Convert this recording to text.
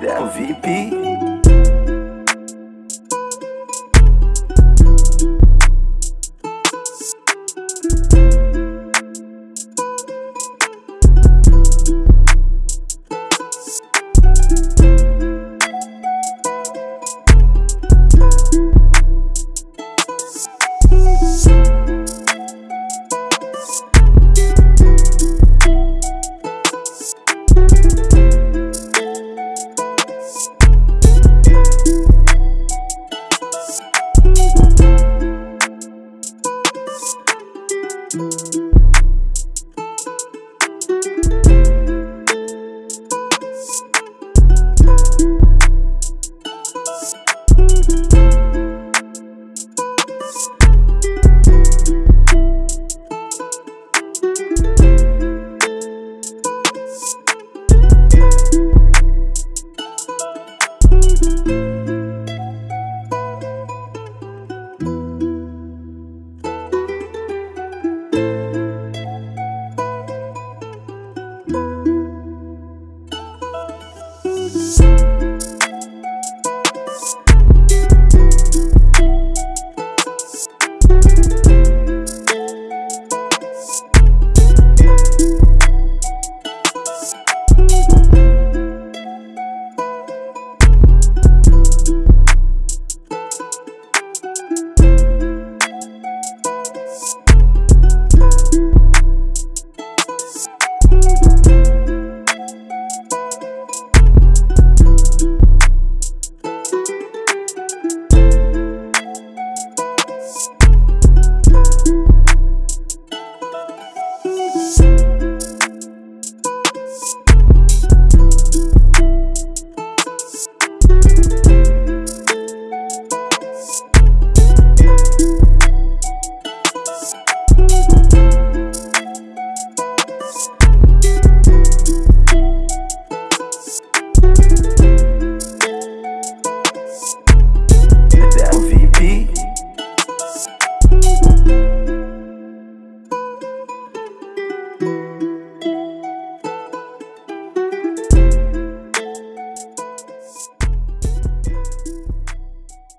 Del VIP.